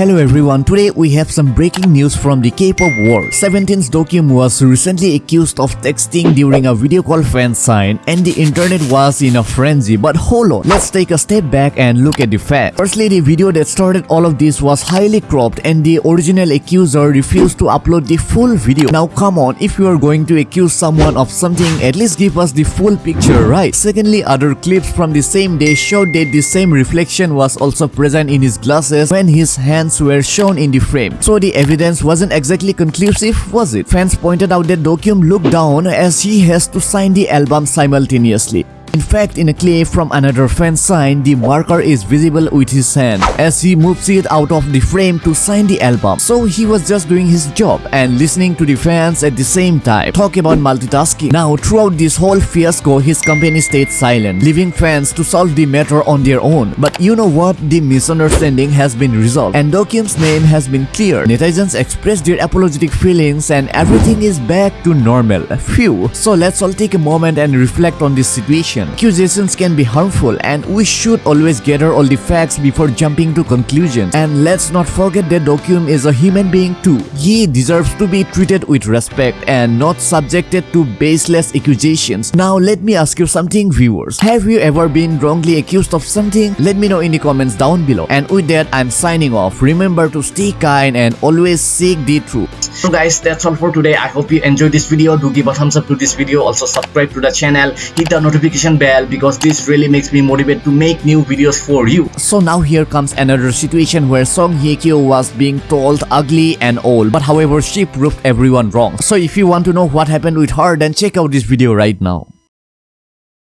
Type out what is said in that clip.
Hello everyone, today we have some breaking news from the K-pop world. 17's Dokyeom was recently accused of texting during a video call fan sign and the internet was in a frenzy. But hold on, let's take a step back and look at the facts. Firstly, the video that started all of this was highly cropped and the original accuser refused to upload the full video. Now come on, if you are going to accuse someone of something, at least give us the full picture, right? Secondly, other clips from the same day showed that the same reflection was also present in his glasses when his hand were shown in the frame. So the evidence wasn't exactly conclusive, was it? Fans pointed out that Dokyeom looked down as he has to sign the album simultaneously. In fact, in a clip from another fan sign, the marker is visible with his hand as he moves it out of the frame to sign the album. So he was just doing his job and listening to the fans at the same time. Talk about multitasking. Now, throughout this whole fiasco, his company stayed silent, leaving fans to solve the matter on their own. But you know what? The misunderstanding has been resolved and Dokyeom's name has been cleared. Netizens expressed their apologetic feelings and everything is back to normal. Phew. So let's all take a moment and reflect on this situation Accusations can be harmful and we should always gather all the facts before jumping to conclusions. And let's not forget that Dokyeom is a human being too. He deserves to be treated with respect and not subjected to baseless accusations. Now let me ask you something viewers. Have you ever been wrongly accused of something? Let me know in the comments down below. And with that, I'm signing off. Remember to stay kind and always seek the truth. So guys, that's all for today. I hope you enjoyed this video. Do give a thumbs up to this video. Also subscribe to the channel. Hit the notification notification bell because this really makes me motivated to make new videos for you. So now here comes another situation where Song Hye Kyo was being told ugly and old but however she proved everyone wrong. So if you want to know what happened with her then check out this video right now.